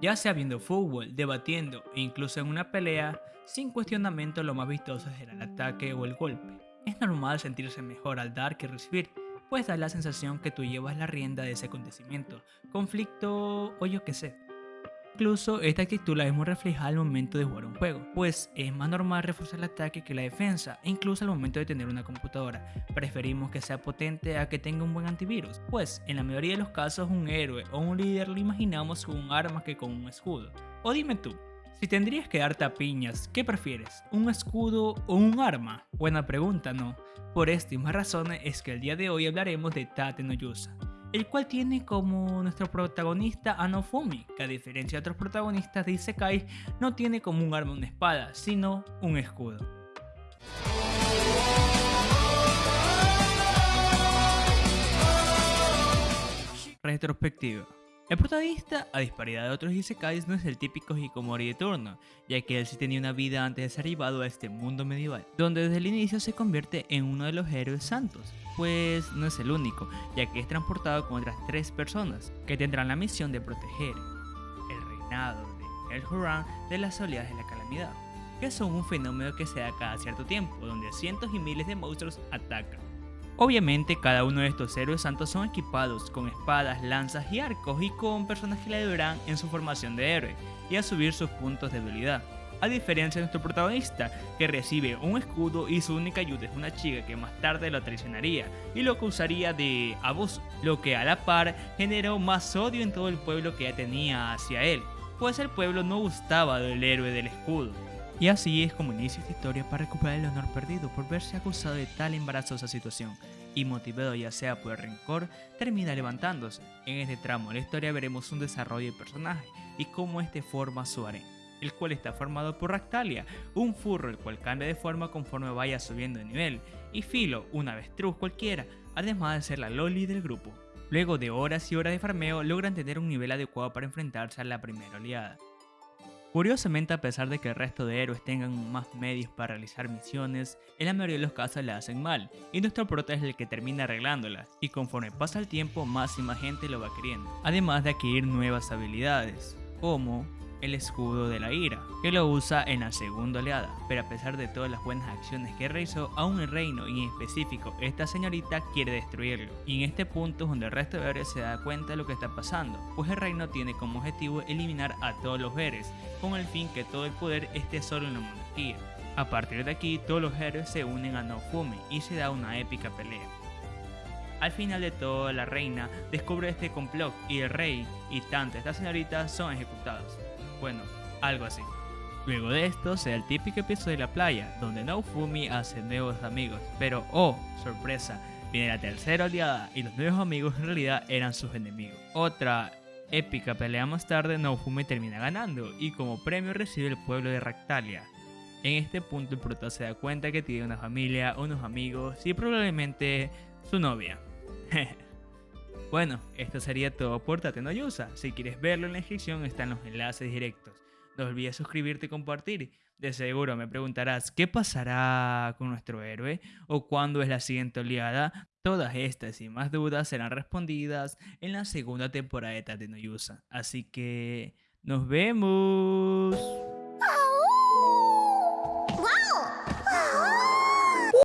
ya sea viendo fútbol, debatiendo e incluso en una pelea, sin cuestionamiento lo más vistoso será el ataque o el golpe. Es normal sentirse mejor al dar que recibir, pues da la sensación que tú llevas la rienda de ese acontecimiento, conflicto o yo que sé. Incluso esta actitud la vemos reflejada al momento de jugar un juego, pues es más normal reforzar el ataque que la defensa, incluso al momento de tener una computadora. Preferimos que sea potente a que tenga un buen antivirus, pues en la mayoría de los casos un héroe o un líder lo imaginamos con un arma que con un escudo. O dime tú, si tendrías que darte a piñas, ¿qué prefieres? ¿Un escudo o un arma? Buena pregunta, ¿no? Por estas y más razones es que el día de hoy hablaremos de Tate no el cual tiene como nuestro protagonista a Nofumi, que a diferencia de otros protagonistas de Isekai, no tiene como un arma una espada, sino un escudo. Retrospectiva el protagonista, a disparidad de otros isekais, no es el típico Hikomori de turno, ya que él sí tenía una vida antes de ser llevado a este mundo medieval, donde desde el inicio se convierte en uno de los héroes santos, pues no es el único, ya que es transportado con otras tres personas, que tendrán la misión de proteger el reinado de El Huran de las oleadas de la calamidad, que son un fenómeno que se da cada cierto tiempo, donde cientos y miles de monstruos atacan. Obviamente cada uno de estos héroes santos son equipados con espadas, lanzas y arcos y con personas que le ayudarán en su formación de héroe y a subir sus puntos de debilidad. A diferencia de nuestro protagonista, que recibe un escudo y su única ayuda es una chica que más tarde lo traicionaría y lo acusaría de abuso, lo que a la par generó más odio en todo el pueblo que ya tenía hacia él, pues el pueblo no gustaba del héroe del escudo. Y así es como inicia esta historia para recuperar el honor perdido por verse acusado de tal embarazosa situación y motivado ya sea por el rencor, termina levantándose. En este tramo de la historia veremos un desarrollo de personaje y cómo este forma su harén, el cual está formado por Ractalia, un furro el cual cambia de forma conforme vaya subiendo de nivel, y Filo, un avestruz cualquiera, además de ser la loli del grupo. Luego de horas y horas de farmeo logran tener un nivel adecuado para enfrentarse a la primera oleada. Curiosamente, a pesar de que el resto de héroes tengan más medios para realizar misiones, en la mayoría de los casos la hacen mal, y nuestro prota es el que termina arreglándolas, y conforme pasa el tiempo más y más gente lo va queriendo, además de adquirir nuevas habilidades, como el escudo de la ira, que lo usa en la segunda oleada, pero a pesar de todas las buenas acciones que realizó, aún el reino y en específico esta señorita quiere destruirlo, y en este punto es donde el resto de héroes se da cuenta de lo que está pasando, pues el reino tiene como objetivo eliminar a todos los héroes, con el fin que todo el poder esté solo en la monarquía. A partir de aquí, todos los héroes se unen a Nofumi y se da una épica pelea. Al final de todo, la reina descubre este complot y el rey y tanto esta señorita son ejecutados. Bueno, algo así. Luego de esto se da el típico episodio de la playa, donde Naofumi hace nuevos amigos, pero oh, sorpresa, viene la tercera oleada y los nuevos amigos en realidad eran sus enemigos. Otra épica pelea más tarde, Naofumi termina ganando y como premio recibe el pueblo de Ractalia. En este punto el prota se da cuenta que tiene una familia, unos amigos y probablemente su novia. Bueno, esto sería todo por Tatenoyusa. Si quieres verlo en la descripción están los enlaces directos. No olvides suscribirte y compartir. De seguro me preguntarás qué pasará con nuestro héroe o cuándo es la siguiente oleada. Todas estas y más dudas serán respondidas en la segunda temporada de Tatenoyusa. Así que nos vemos.